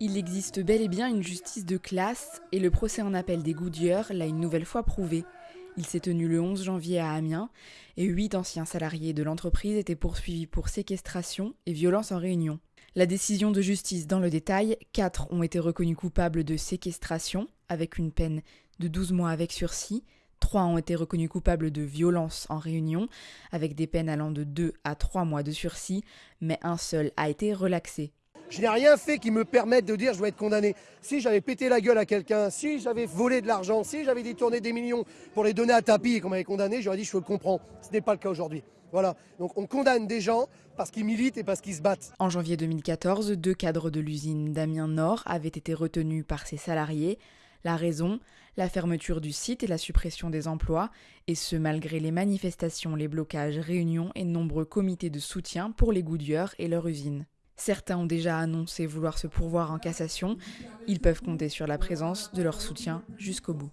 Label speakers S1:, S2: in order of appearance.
S1: Il existe bel et bien une justice de classe et le procès en appel des Goodyear l'a une nouvelle fois prouvé. Il s'est tenu le 11 janvier à Amiens et huit anciens salariés de l'entreprise étaient poursuivis pour séquestration et violence en réunion. La décision de justice dans le détail, quatre ont été reconnus coupables de séquestration avec une peine de 12 mois avec sursis, trois ont été reconnus coupables de violence en réunion avec des peines allant de 2 à 3 mois de sursis, mais un seul a été relaxé
S2: je n'ai rien fait qui me permette de dire je dois être condamné. Si j'avais pété la gueule à quelqu'un, si j'avais volé de l'argent, si j'avais détourné des millions pour les donner à tapis et qu'on m'avait condamné, j'aurais dit je le comprends. Ce n'est pas le cas aujourd'hui. Voilà. Donc on condamne des gens parce qu'ils militent et parce qu'ils se battent.
S1: En janvier 2014, deux cadres de l'usine d'Amiens Nord avaient été retenus par ses salariés. La raison La fermeture du site et la suppression des emplois, et ce malgré les manifestations, les blocages, réunions et nombreux comités de soutien pour les Goodyear et leur usine. Certains ont déjà annoncé vouloir se pourvoir en cassation. Ils peuvent compter sur la présence de leur soutien jusqu'au bout.